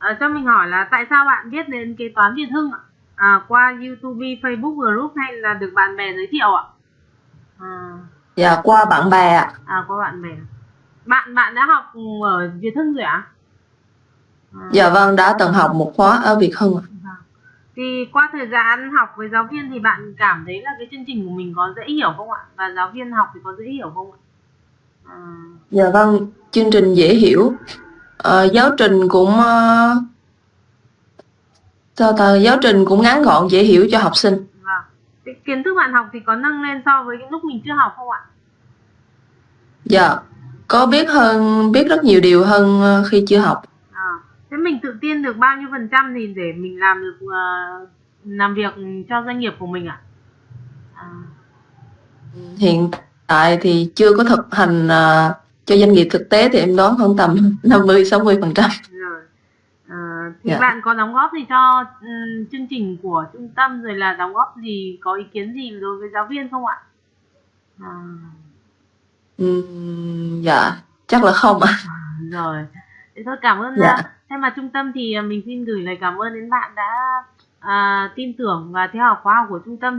ờ, cho mình hỏi là tại sao bạn biết đến kế toán Việt Hưng ạ? À, qua YouTube, Facebook group hay là được bạn bè giới thiệu ạ? À, Dạ qua bạn bè ạ. à qua bạn bè. Bạn bạn đã học ở Việt Hưng rồi ạ? À, Dạ vâng đã từng học một khóa ở Việt Hưng ạ. vâng. Thì qua thời gian học với giáo viên thì bạn cảm thấy là cái chương trình của mình có dễ hiểu không ạ? Và giáo viên học thì có dễ hiểu không ạ? À, Dạ vâng, chương trình dễ hiểu. Ờ, giáo trình cũng ờ, sao ta giáo trình cũng ngắn gọn dễ hiểu cho học sinh. Cái kiến thức bạn học thì có nâng lên so với lúc mình chưa học không ạ? Dạ, có biết hơn biết rất nhiều điều hơn ờ, khi chưa học. À, thế mình tự tin được bao nhiêu phần trăm thì để mình làm được ờ, làm việc cho doanh nghiệp của mình ạ? À, Hiện tại thì chưa có thực hành ờ, cho doanh nghiệp thực tế thì em đoán khoảng tầm 50 60%. rồi. À, thì Dạ. bạn có đóng góp gì cho ừm, chương trình của trung tâm rồi là đóng góp gì có ý kiến gì đối với giáo viên không ạ? À, dạ, chắc là không ạ. rồi. Thế thôi cảm ơn Dạ. uh, thay mặt trung tâm thì à, mình xin gửi lời cảm ơn đến bạn đã à, tin tưởng và theo học khóa học của trung tâm